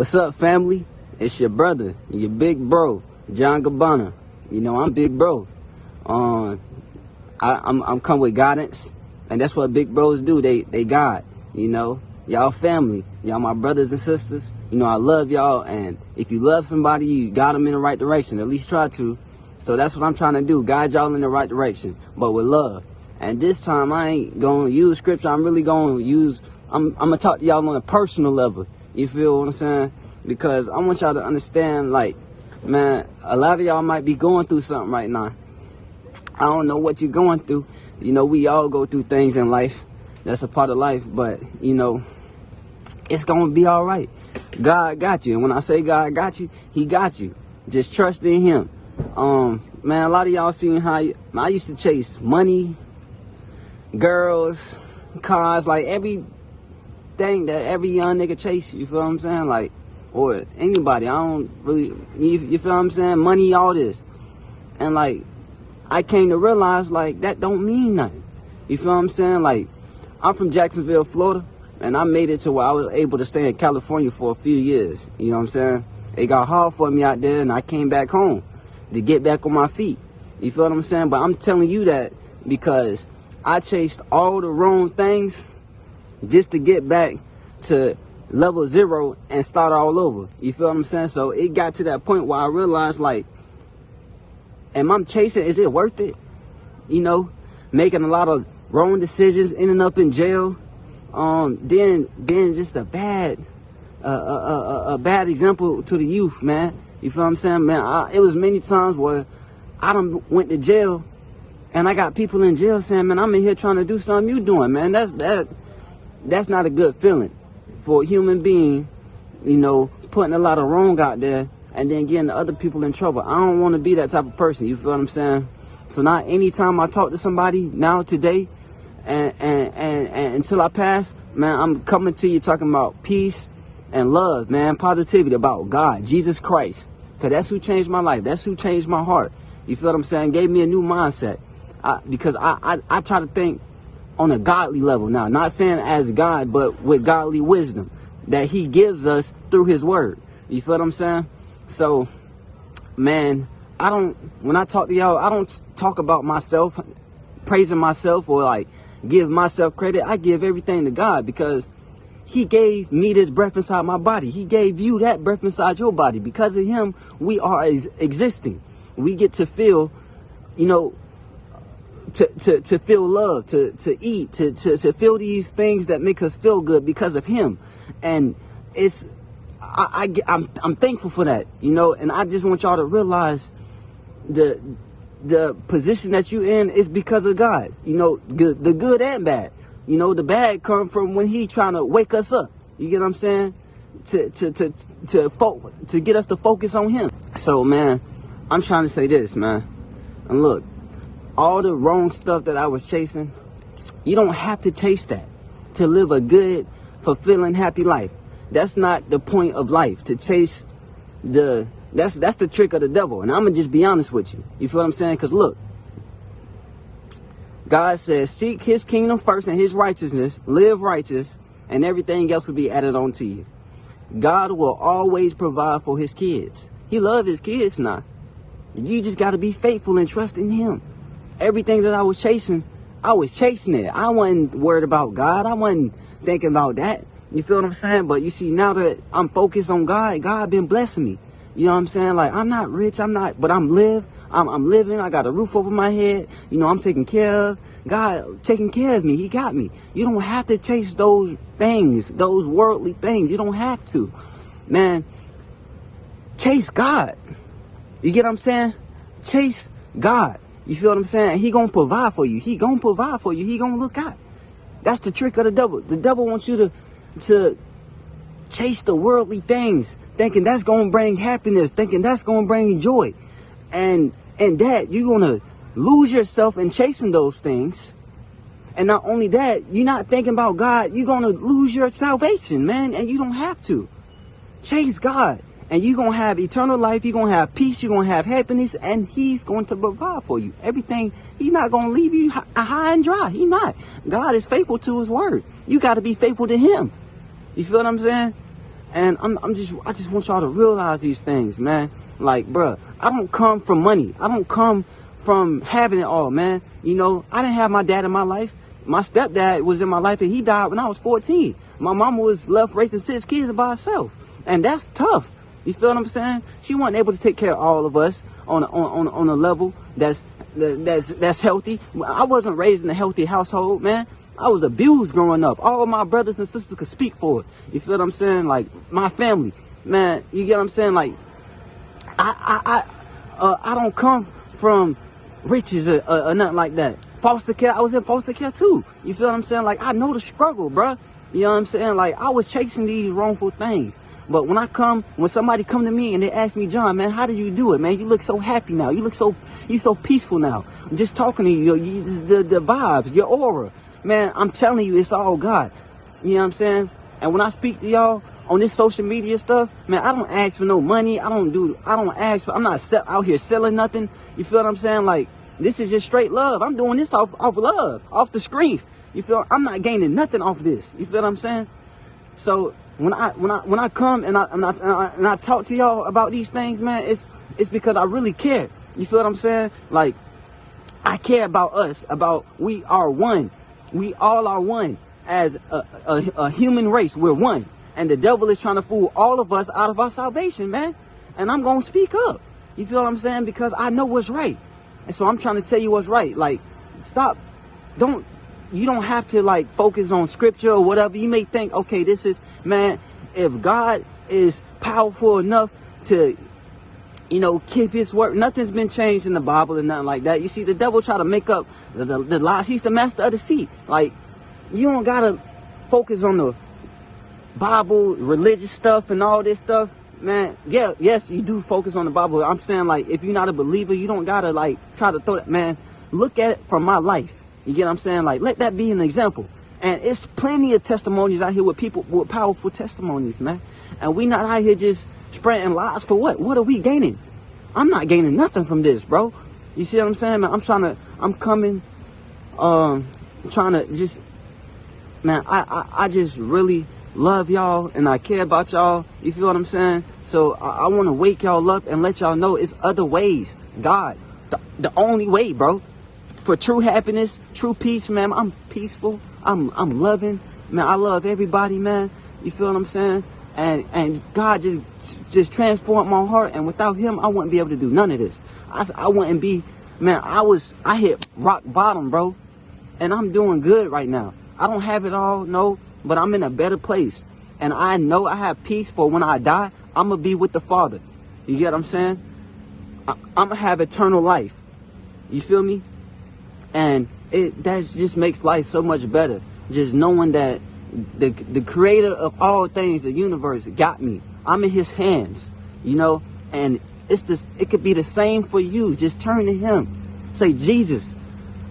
What's up, family? It's your brother, your big bro, John Gabbana. You know, I'm big bro. Um, I, I'm, I'm come with guidance, and that's what big bros do. They, they guide, you know. Y'all family, y'all my brothers and sisters. You know, I love y'all, and if you love somebody, you got them in the right direction. At least try to. So that's what I'm trying to do, guide y'all in the right direction, but with love. And this time, I ain't gonna use scripture. I'm really gonna use. I'm, I'm gonna talk to y'all on a personal level. You feel what I'm saying? Because I want y'all to understand, like, man, a lot of y'all might be going through something right now. I don't know what you're going through. You know, we all go through things in life. That's a part of life. But, you know, it's going to be all right. God got you. And when I say God got you, he got you. Just trust in him. Um, man, a lot of y'all seen how you, I used to chase money, girls, cars, like every thing that every young nigga chase. You feel what I'm saying? Like, or anybody. I don't really. You, you feel what I'm saying? Money, all this, and like, I came to realize like that don't mean nothing. You feel what I'm saying? Like, I'm from Jacksonville, Florida, and I made it to where I was able to stay in California for a few years. You know what I'm saying? It got hard for me out there, and I came back home to get back on my feet. You feel what I'm saying? But I'm telling you that because I chased all the wrong things just to get back to level zero and start all over. You feel what I'm saying? So it got to that point where I realized like, am I chasing, is it worth it? You know, making a lot of wrong decisions, ending up in jail, um, then being just a bad, uh, a, a, a, bad example to the youth, man. You feel what I'm saying, man? I, it was many times where I done went to jail and I got people in jail saying, man, I'm in here trying to do something you doing, man. That's, that, that's not a good feeling for a human being, you know, putting a lot of wrong out there and then getting other people in trouble. I don't want to be that type of person. You feel what I'm saying? So now anytime I talk to somebody now today and, and, and, and until I pass, man, I'm coming to you talking about peace and love, man, positivity about God, Jesus Christ. Cause that's who changed my life. That's who changed my heart. You feel what I'm saying? Gave me a new mindset. I, because I, I, I try to think on a godly level now. Not saying as God, but with godly wisdom that he gives us through his word. You feel what I'm saying? So, man, I don't, when I talk to y'all, I don't talk about myself, praising myself or like give myself credit. I give everything to God because he gave me this breath inside my body. He gave you that breath inside your body. Because of him, we are existing. We get to feel, you know, to, to, to feel love, to, to eat, to, to, to feel these things that make us feel good because of him. And it's, I, I, I'm, I'm thankful for that, you know, and I just want y'all to realize the, the position that you in is because of God, you know, good, the good and bad. You know, the bad come from when he trying to wake us up. You get what I'm saying? To, to, to, to, fo- to get us to focus on him. So, man, I'm trying to say this, man. And look, all the wrong stuff that I was chasing, you don't have to chase that to live a good, fulfilling, happy life. That's not the point of life to chase the that's that's the trick of the devil. And I'm gonna just be honest with you. You feel what I'm saying? Cause look, God says, seek his kingdom first and his righteousness, live righteous, and everything else will be added on to you. God will always provide for his kids. He love his kids now. You just got to be faithful and trust in him everything that I was chasing, I was chasing it. I wasn't worried about God. I wasn't thinking about that. You feel what I'm saying? But you see, now that I'm focused on God, God been blessing me. You know what I'm saying? Like, I'm not rich, I'm not, but I'm live. I'm, I'm living. I got a roof over my head. You know, I'm taking care of. God taking care of me. He got me. You don't have to chase those things, those worldly things. You don't have to. Man, chase God. You get what I'm saying? Chase God. You feel what I'm saying? He gonna provide for you. He gonna provide for you. He gonna look out. That's the trick of the devil. The devil wants you to to chase the worldly things, thinking that's gonna bring happiness, thinking that's gonna bring joy. And and that you're gonna lose yourself in chasing those things. And not only that, you're not thinking about God, you're gonna lose your salvation, man, and you don't have to. Chase God and you're going to have eternal life. You're going to have peace. You're going to have happiness. And he's going to provide for you. Everything. He's not going to leave you uh, high and dry. He's not. God is faithful to his word. You got to be faithful to him. You feel what I'm saying? And I'm, I'm just, I just want y'all to realize these things, man. Like, bruh, I don't come from money. I don't come from having it all, man. You know, I didn't have my dad in my life. My stepdad was in my life and he died when I was 14. My mama was left raising six kids by herself. And that's tough. You feel what I'm saying? She wasn't able to take care of all of us on a, on, on, on a level that's that's that's healthy. I wasn't raised in a healthy household, man. I was abused growing up. All of my brothers and sisters could speak for it. You feel what I'm saying? Like my family, man. You get what I'm saying? Like I I I, uh, I don't come from riches or, or, or, nothing like that. Foster care, I was in foster care too. You feel what I'm saying? Like I know the struggle, bruh. You know what I'm saying? Like I was chasing these wrongful things. But when I come, when somebody come to me and they ask me, John, man, how did you do it, man? You look so happy now. You look so, you so peaceful now. I'm just talking to you, you the, the vibes, your aura. Man, I'm telling you, it's all God. You know what I'm saying? And when I speak to y'all on this social media stuff, man, I don't ask for no money. I don't do, I don't ask for, I'm not out here selling nothing. You feel what I'm saying? Like, this is just straight love. I'm doing this off, off love, off the screen. You feel, I'm not gaining nothing off this. You feel what I'm saying? So when I when I when I come and I and I, and I, talk to y'all about these things, man, it's it's because I really care. You feel what I'm saying? Like I care about us, about we are one. We all are one as a, a, a human race. We're one, and the devil is trying to fool all of us out of our salvation, man. And I'm gonna speak up. You feel what I'm saying? Because I know what's right, and so I'm trying to tell you what's right. Like, stop. Don't you don't have to like focus on scripture or whatever. You may think, okay, this is man, if God is powerful enough to you know, keep his word. Nothing's been changed in the Bible and nothing like that. You see, the devil try to make up the, the, the lies. He's the master of the seat. Like, you don't gotta focus on the Bible, religious stuff and all this stuff. Man, yeah, yes, you do focus on the Bible. I'm saying, like, if you're not a believer, you don't gotta, like, try to throw that, man, look at it from my life. You get what I'm saying? Like, let that be an example. And it's plenty of testimonies out here with people with powerful testimonies, man. And we not out here just spreading lies for what? What are we gaining? I'm not gaining nothing from this, bro. You see what I'm saying, man? I'm trying to, I'm coming, um, trying to just, man, I, I, I just really love y'all and I care about y'all. You feel what I'm saying? So I, I want to wake y'all up and let y'all know it's other ways. God, the, the only way, bro for true happiness, true peace, man. I'm peaceful. I'm I'm loving, man. I love everybody, man. You feel what I'm saying? And and God just just transformed my heart. And without Him, I wouldn't be able to do none of this. I I wouldn't be, man. I was I hit rock bottom, bro. And I'm doing good right now. I don't have it all, no, but I'm in a better place. And I know I have peace for when I die. I'm gonna be with the Father. You get what I'm saying? I, I'm gonna have eternal life. You feel me? And it that just makes life so much better. Just knowing that the the creator of all things the universe got me. I'm in his hands you know? And it's this it could be the same for you. Just turn to him. Say jesus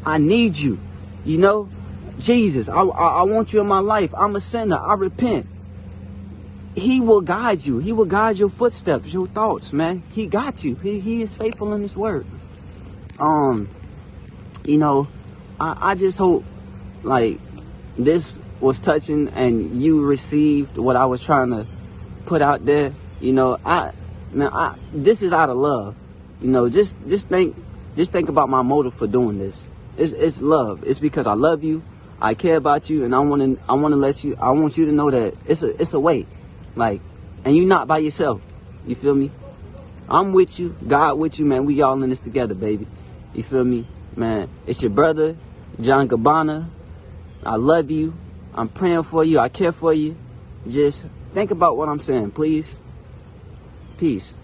i need you you know? Jesus i i, I want you in my life. I'm a sinner. I repent. He will guide you. He will guide your footsteps your thoughts man. He got you. He, he is faithful in his word. Um you know, I, I just hope like this was touching and you received what I was trying to put out there. You know, I man, I this is out of love. You know, just just think just think about my motive for doing this. It's it's love. It's because I love you. I care about you and I want to I want to let you I want you to know that it's a it's a way. Like and you're not by yourself. You feel me? I'm with you. God with you, man. We all in this together, baby. You feel me? Man, it's your brother, John Gabbana. I love you. I'm praying for you. I care for you. Just think about what I'm saying, please. Peace.